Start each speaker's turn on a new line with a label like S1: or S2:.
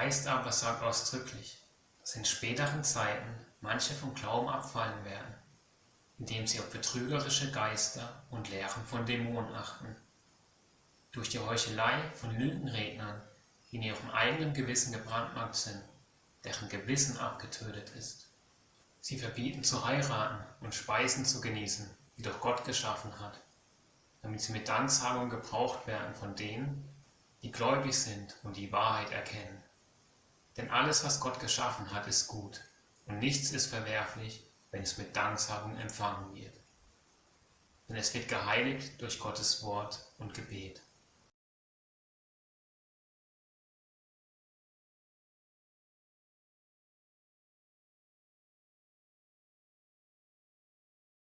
S1: Geist aber sagt ausdrücklich, dass in späteren Zeiten manche vom Glauben abfallen werden, indem sie auf betrügerische Geister und Lehren von Dämonen achten. Durch die Heuchelei von Lügenrednern, die in ihrem eigenen Gewissen gebrandmarkt sind, deren Gewissen abgetötet ist. Sie verbieten zu heiraten und Speisen zu genießen, die doch Gott geschaffen hat, damit sie mit Danksagung gebraucht werden von denen, die gläubig sind und die Wahrheit erkennen. Denn alles, was Gott geschaffen hat, ist gut, und nichts ist verwerflich, wenn es mit Danksagung empfangen wird. Denn es wird geheiligt durch Gottes Wort und Gebet.